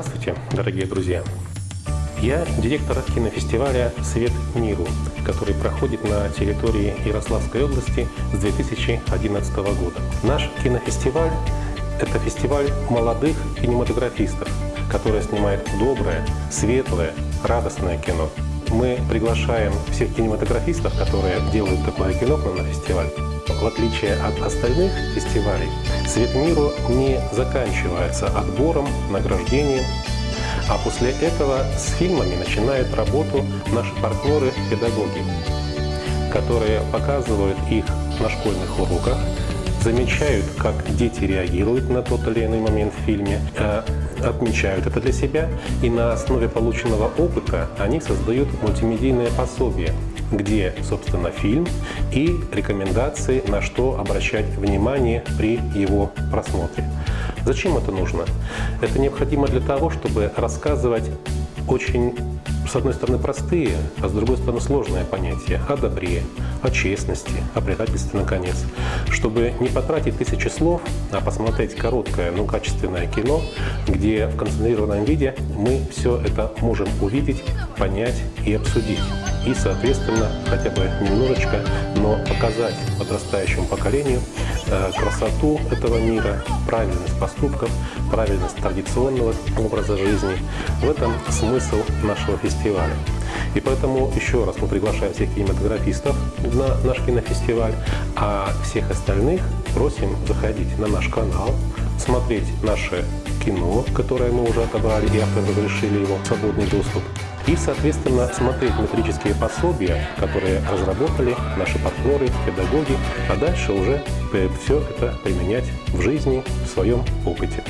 Здравствуйте, дорогие друзья! Я директор кинофестиваля «Свет миру», который проходит на территории Ярославской области с 2011 года. Наш кинофестиваль – это фестиваль молодых кинематографистов, которые снимают доброе, светлое, радостное кино. Мы приглашаем всех кинематографистов, которые делают такое кино к нам на фестиваль. В отличие от остальных фестивалей, «Свет миру» не заканчивается отбором, награждением, а после этого с фильмами начинают работу наши партнеры-педагоги, которые показывают их на школьных уроках, замечают, как дети реагируют на тот или иной момент в фильме, э, отмечают это для себя, и на основе полученного опыта они создают мультимедийное пособие, где, собственно, фильм и рекомендации, на что обращать внимание при его просмотре. Зачем это нужно? Это необходимо для того, чтобы рассказывать очень с одной стороны, простые, а с другой стороны, сложные понятия о добре, о честности, о предательстве, наконец. Чтобы не потратить тысячи слов, а посмотреть короткое, но качественное кино, где в концентрированном виде мы все это можем увидеть, понять и обсудить. И, соответственно, хотя бы немножечко, но показать подрастающему поколению э, красоту этого мира, правильность поступков, правильность традиционного образа жизни. В этом смысл нашего фестиваля фестиваля. И поэтому еще раз мы приглашаем всех кинематографистов на наш кинофестиваль, а всех остальных просим заходить на наш канал, смотреть наше кино, которое мы уже отобрали и авторы разрешили его свободный доступ, и, соответственно, смотреть метрические пособия, которые разработали наши партнеры, педагоги, а дальше уже все это применять в жизни, в своем опыте.